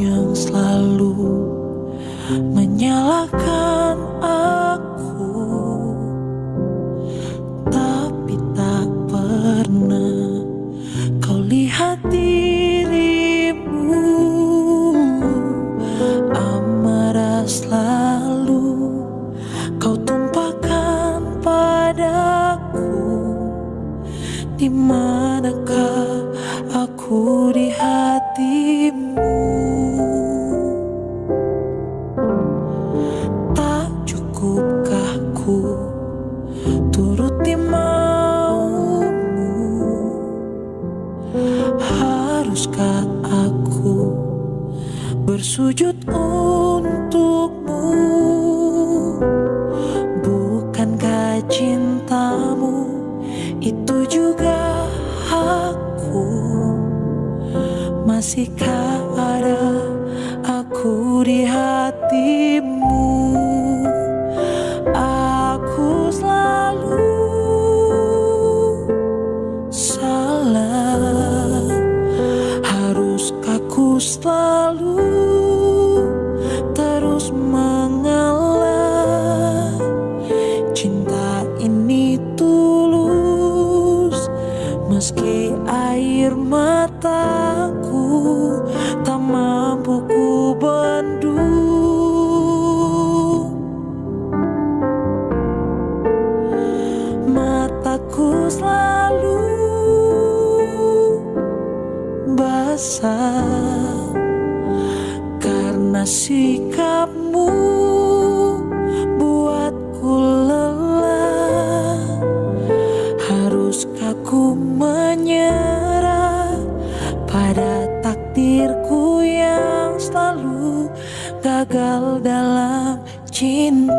yang selalu menyalahkan sujud untukmu. Bukankah cintamu itu juga aku Masihkah Aku menyerah pada takdirku yang selalu gagal dalam cinta.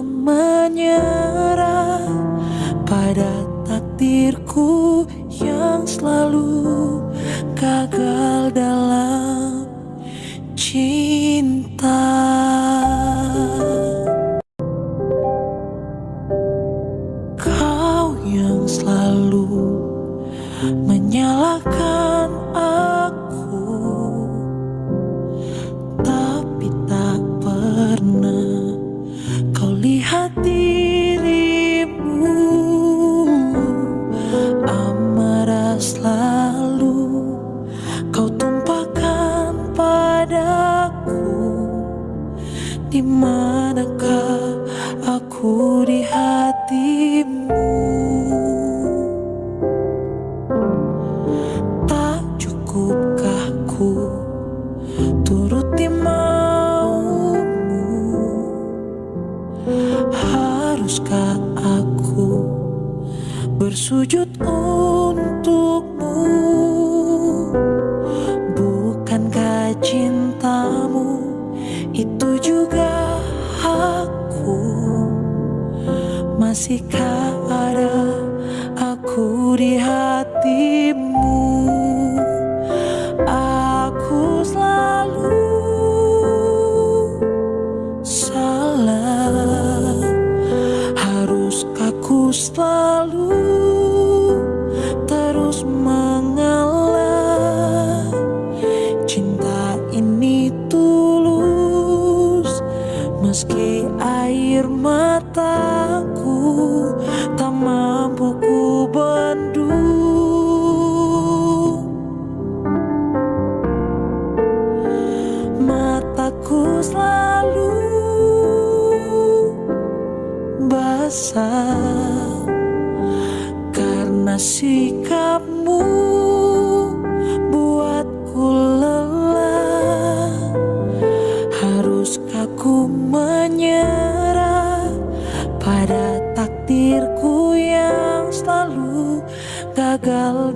menyerah pada takdirku yang selalu gagal dalam cinta. mataku selalu basah karena sikapmu buatku lelah. Haruskah ku menyerah pada takdirku yang selalu gagal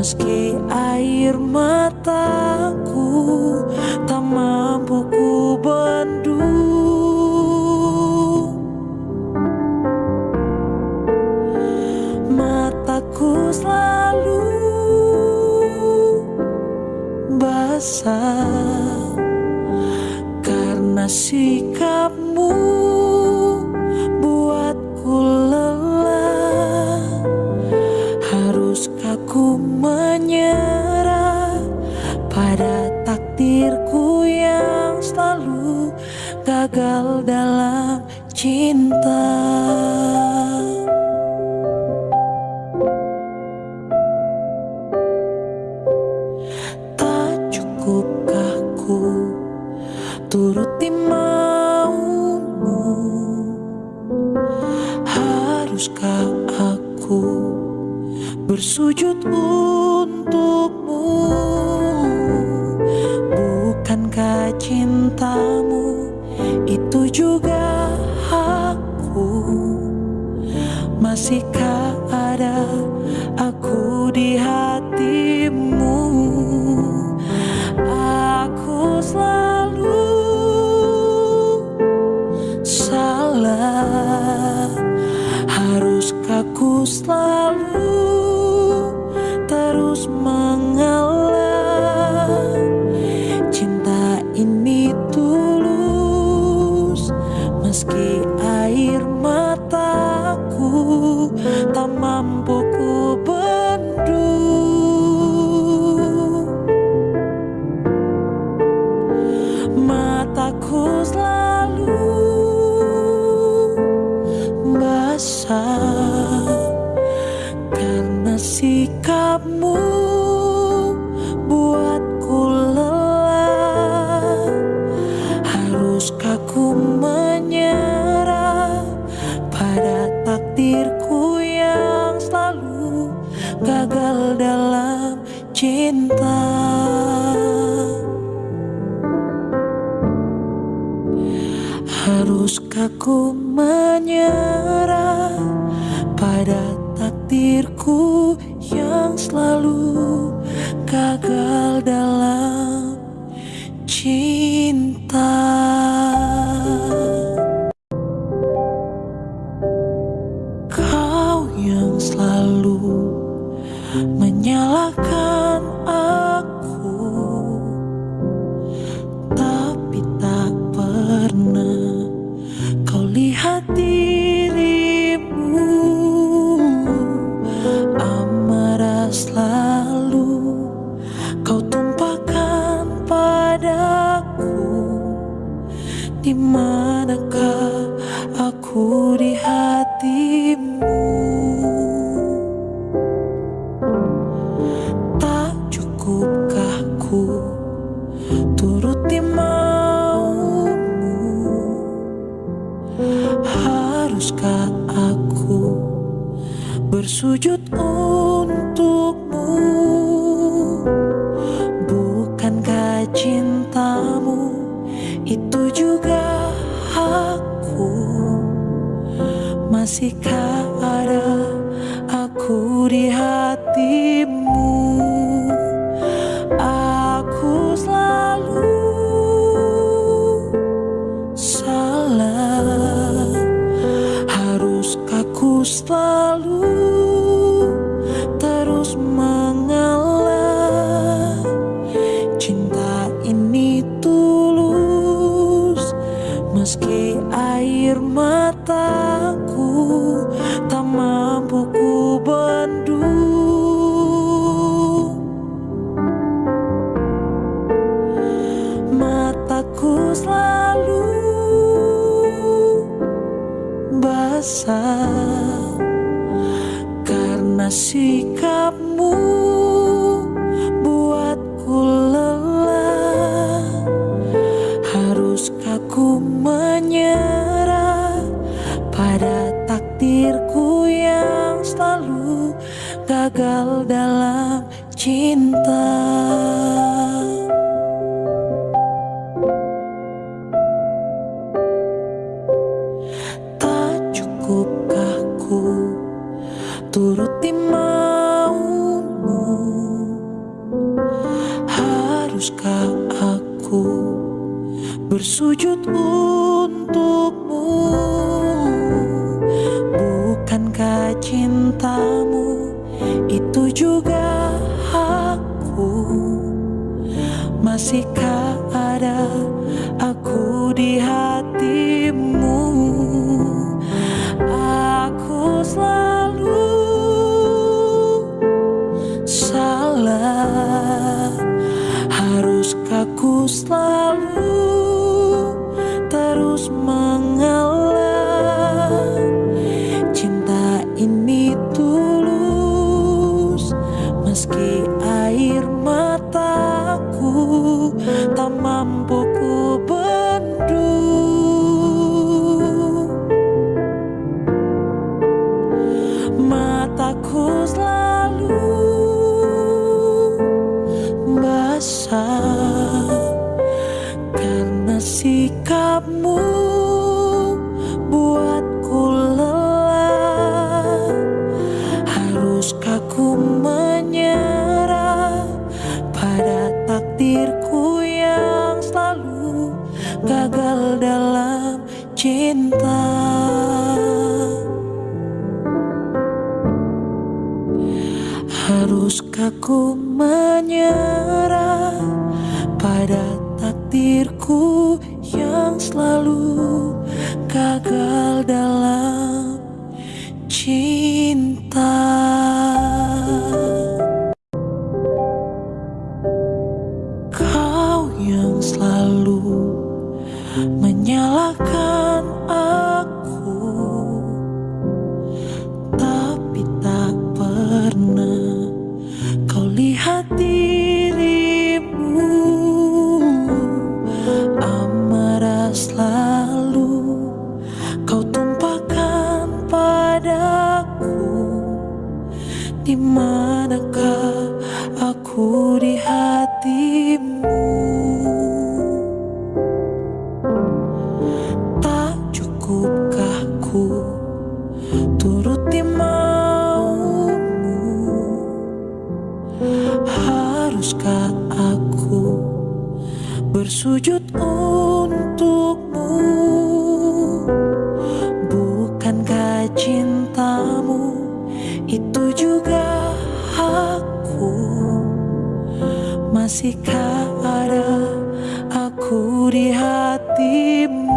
Meski air mataku tak mampu ku Mataku selalu basah Karena sikap gagal dalam basah Karena sikapmu mata. Itu juga aku Masihkah ada aku di hatimu?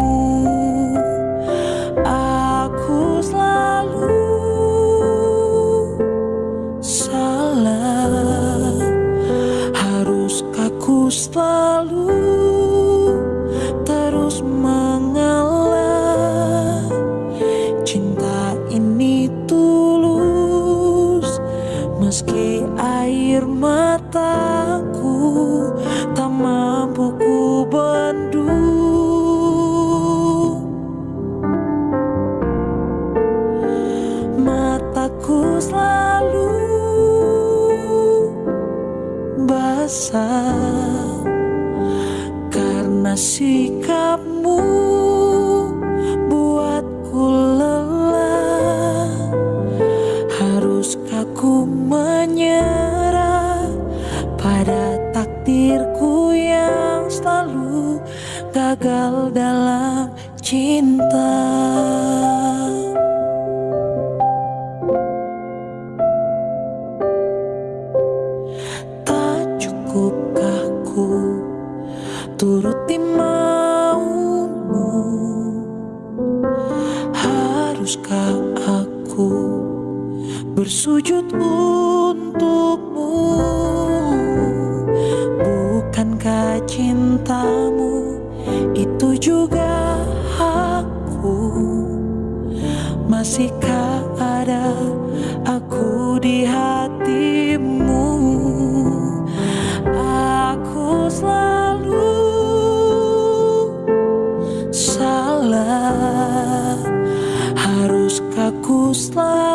как услышь.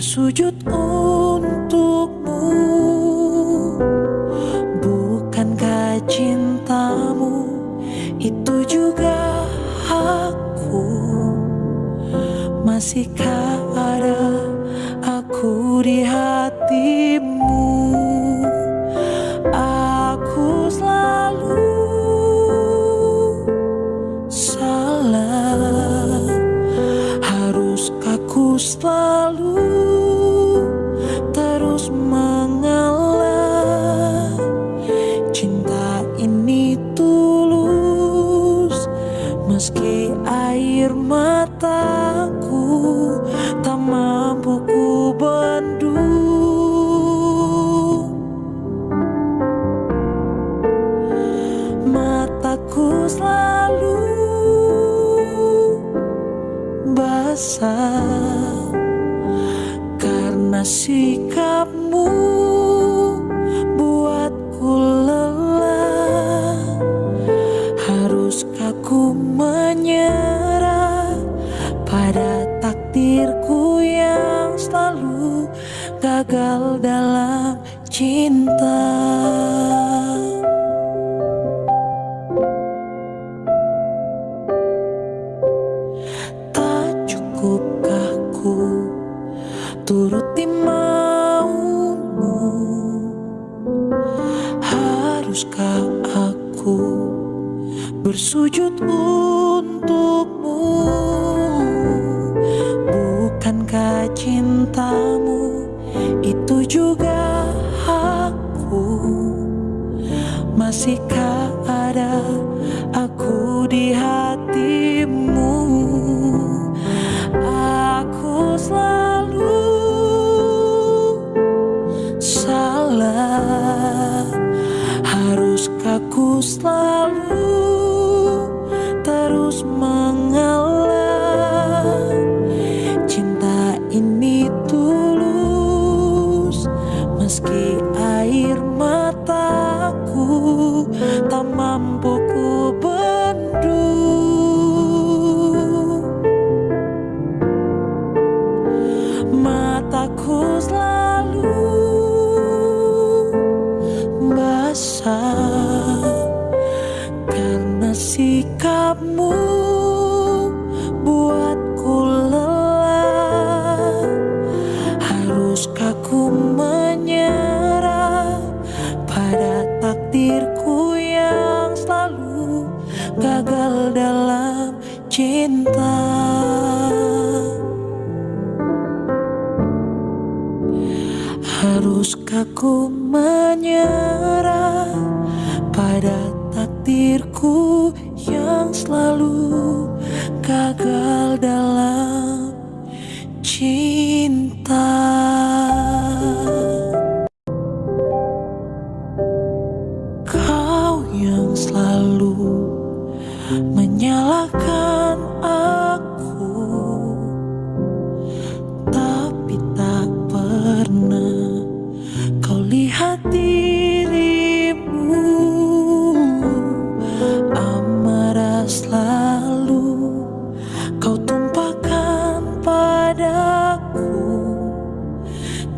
bersujud untukmu. Bukankah cintamu itu juga aku Masihkah Masihkah ada aku di hati?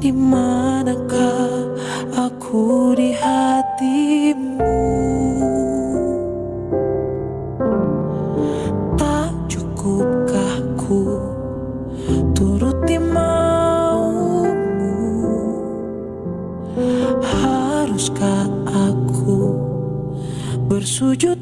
Di manakah aku di hatimu? Tak cukupkah ku turuti maumu? Haruskah aku bersujud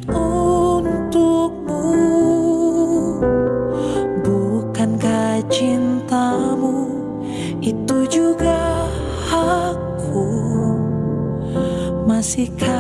간직한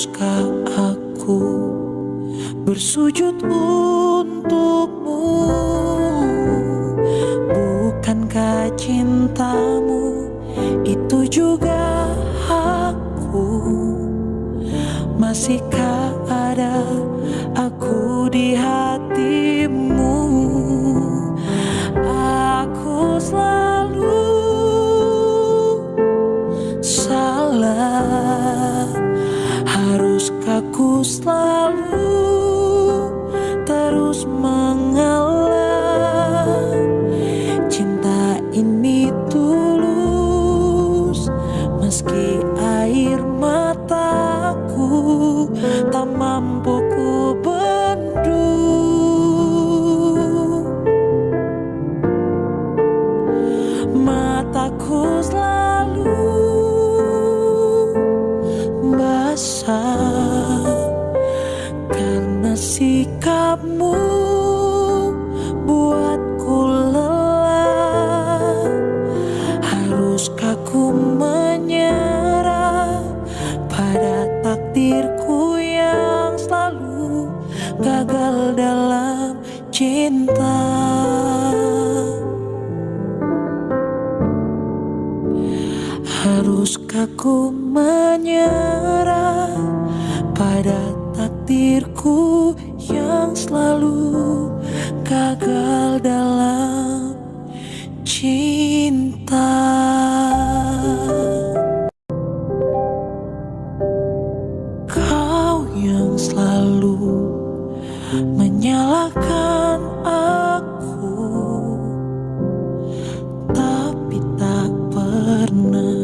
haruskah aku bersujud untukmu? Bukankah cintamu itu juga aku Masih fly. luna.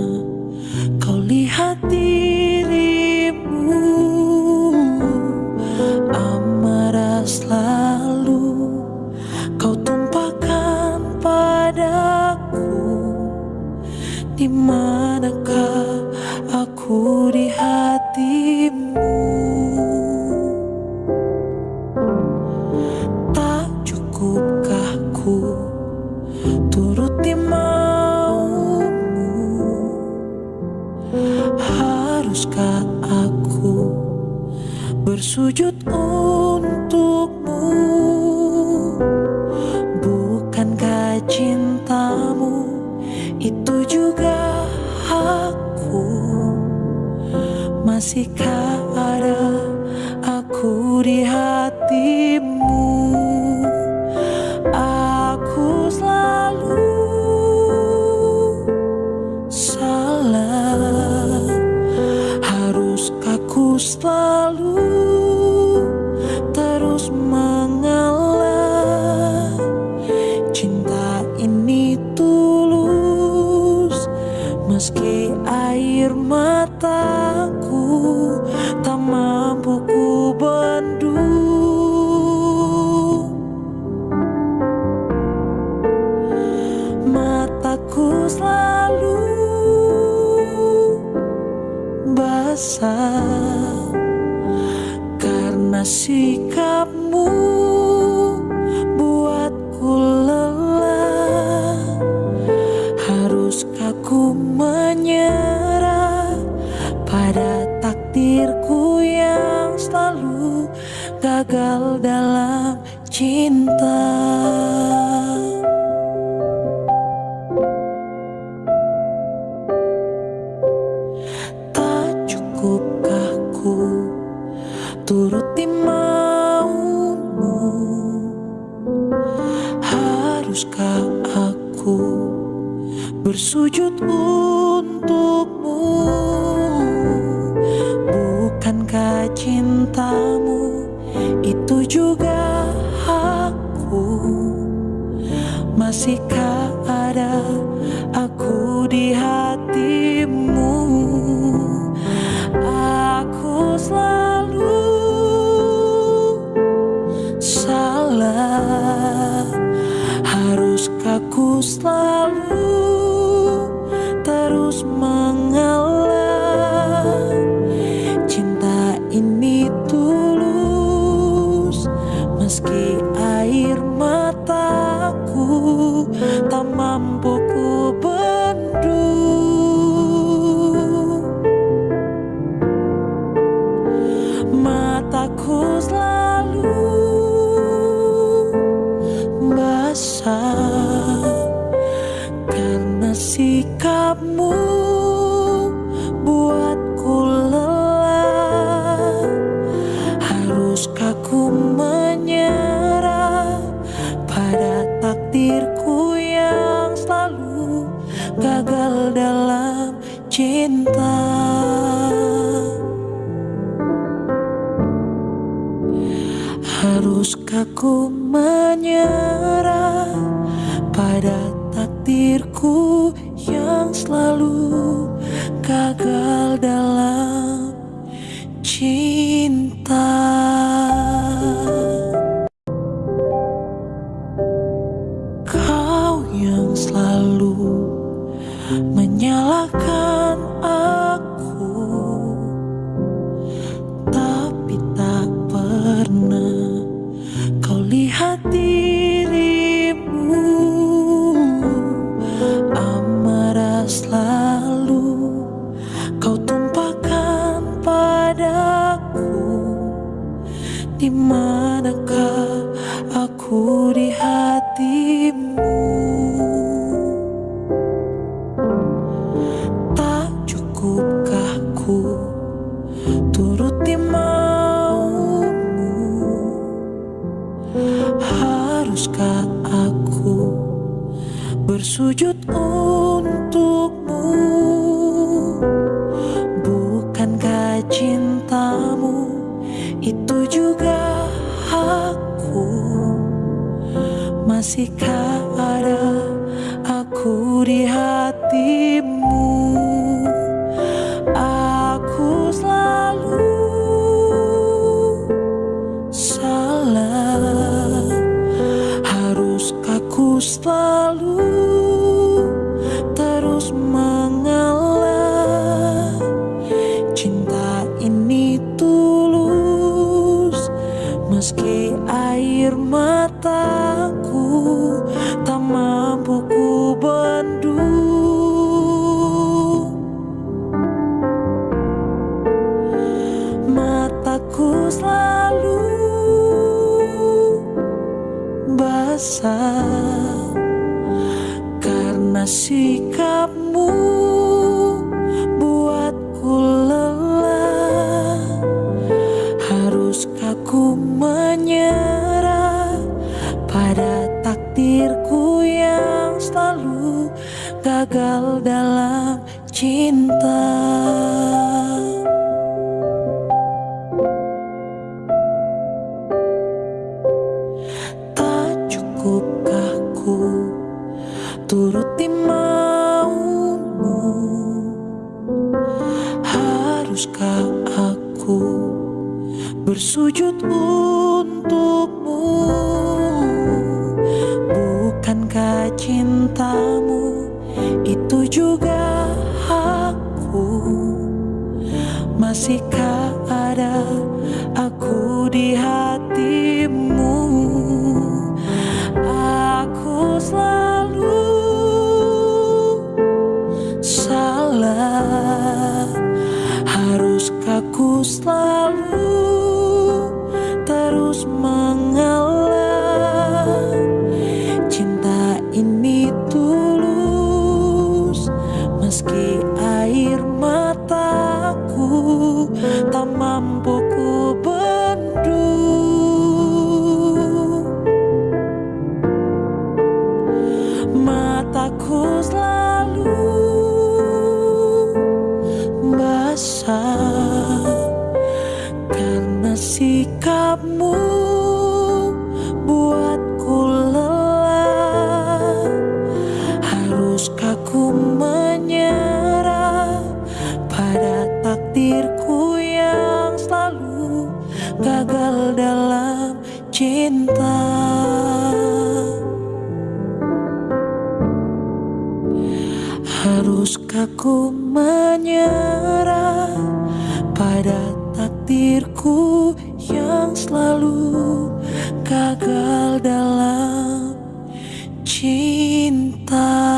Haruskah ku menyerah pada takdirku yang selalu gagal dalam cinta?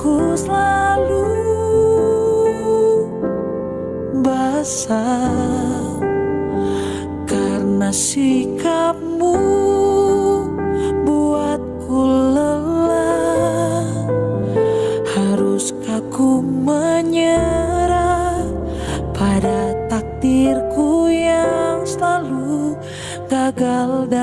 ku selalu basah karena sikapmu buatku lelah. Harus aku menyerah pada takdirku yang selalu gagal dan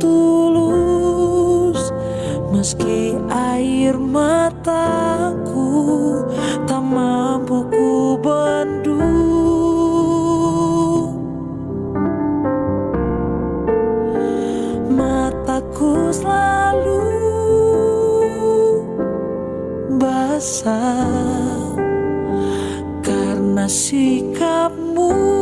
tulus Meski air mataku tak mampu ku bendung Mataku selalu basah Karena sikapmu.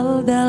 Alda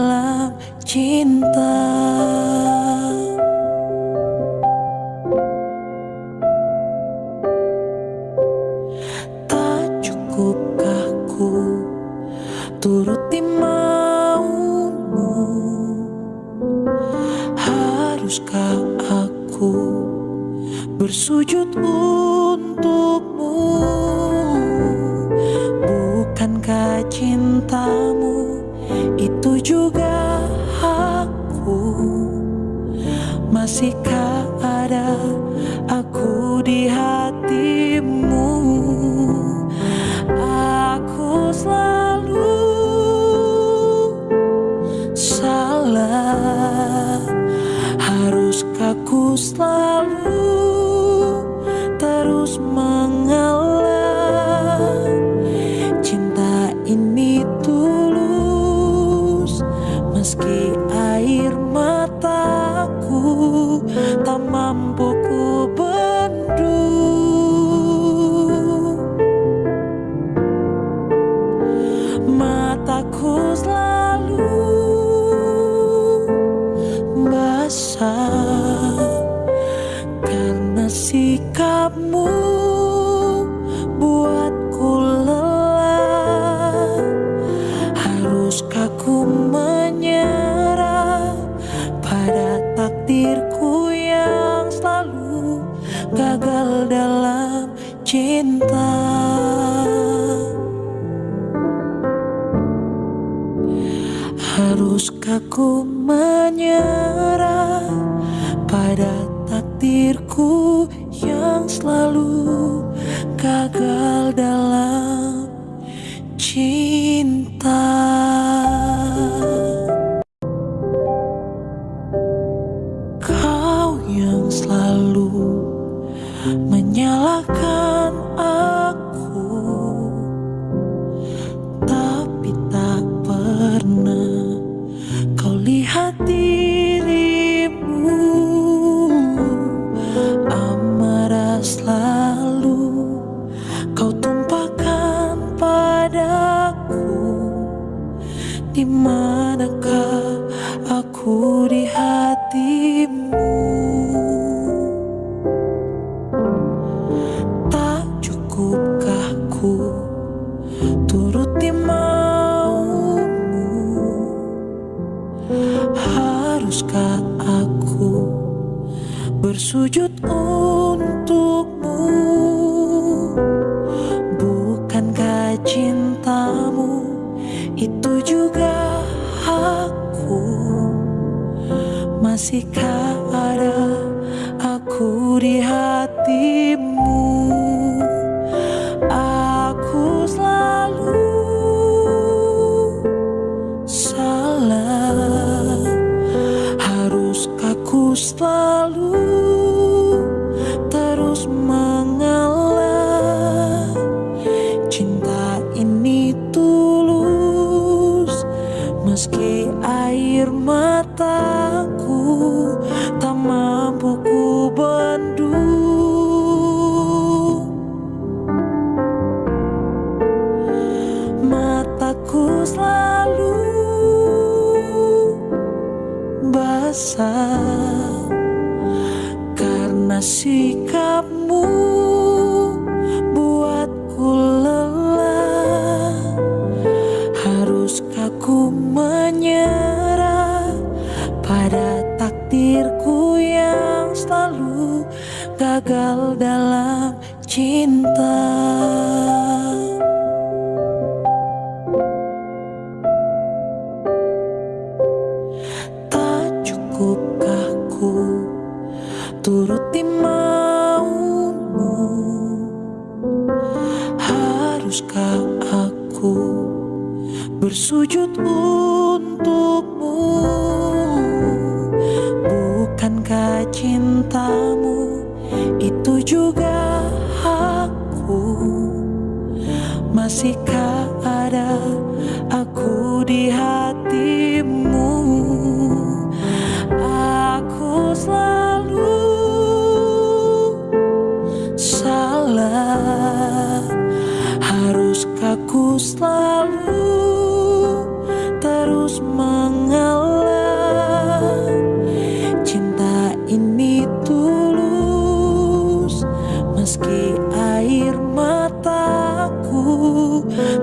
air mataku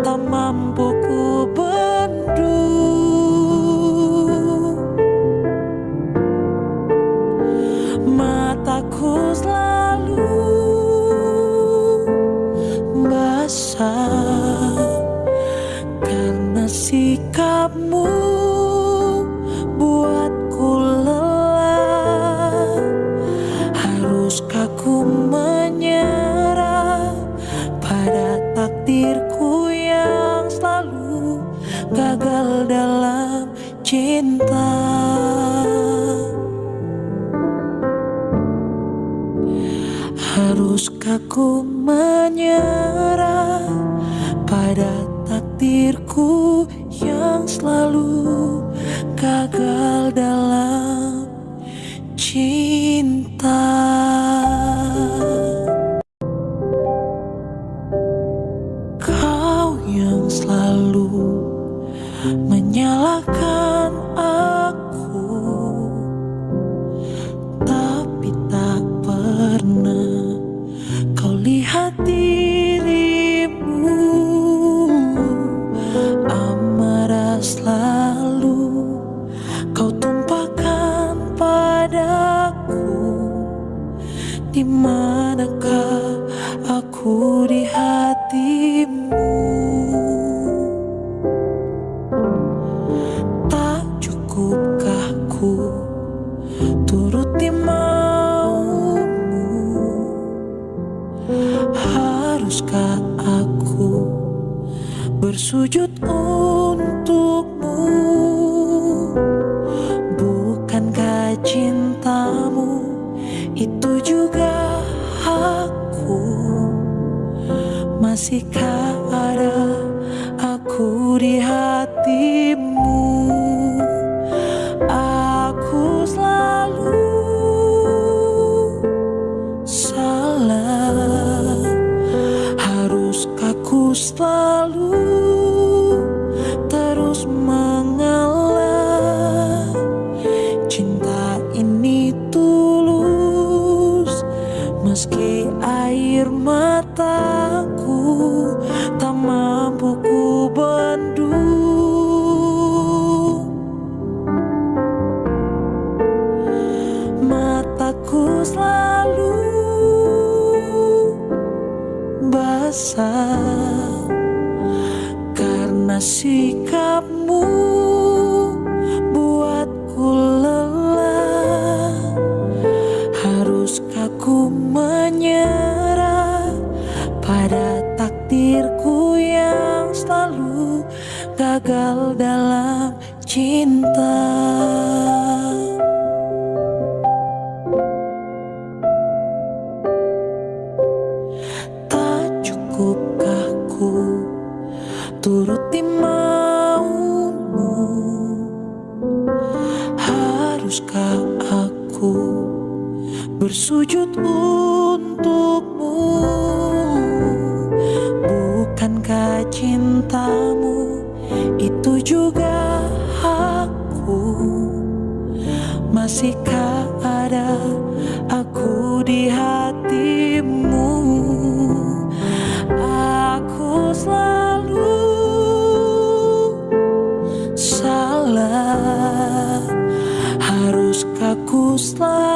tak mampu ku Masihkah ada aku di hatimu. Aku selalu salah. Haruskah aku selalu Haruskah ku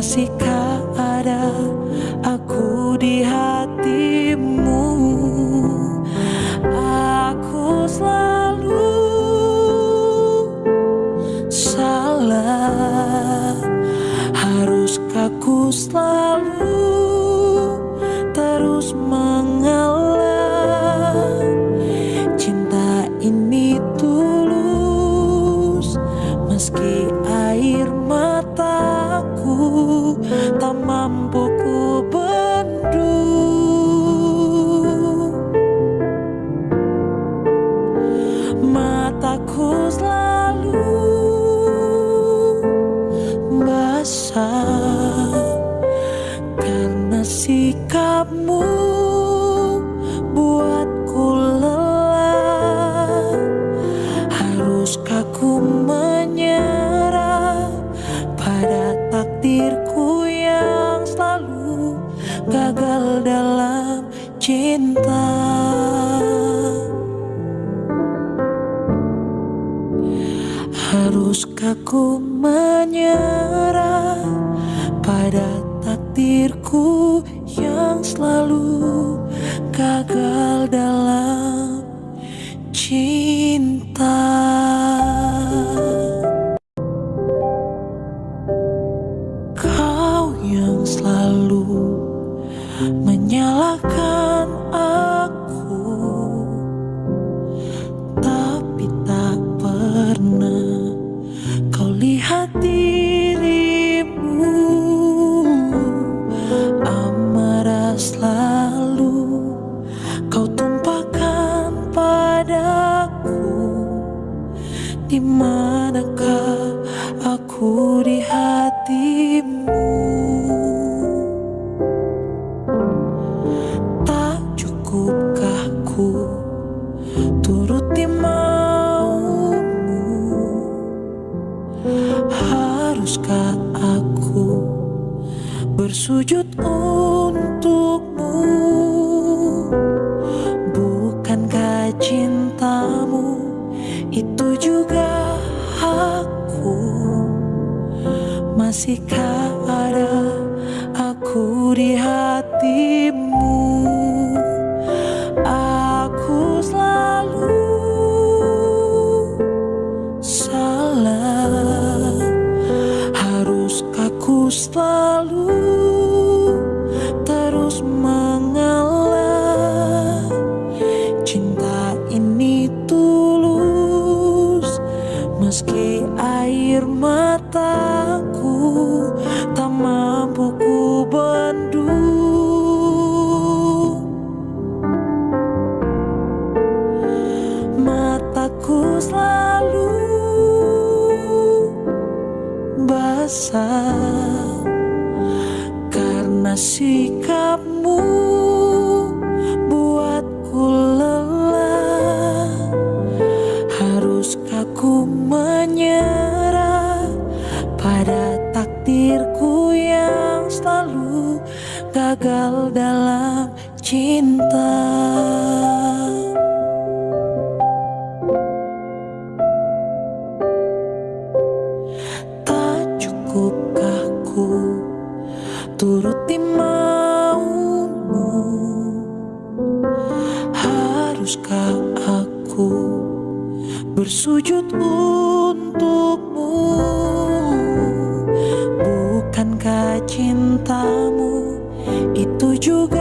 masihkah ada aku di hatimu? Aku selalu salah. Harus kaku selalu Di manakah aku di hatimu? Tak cukupkah ku turuti maumu? Haruskah aku bersujud untuk Mexico. haruskah aku bersujud untukmu? Bukankah cintamu itu juga?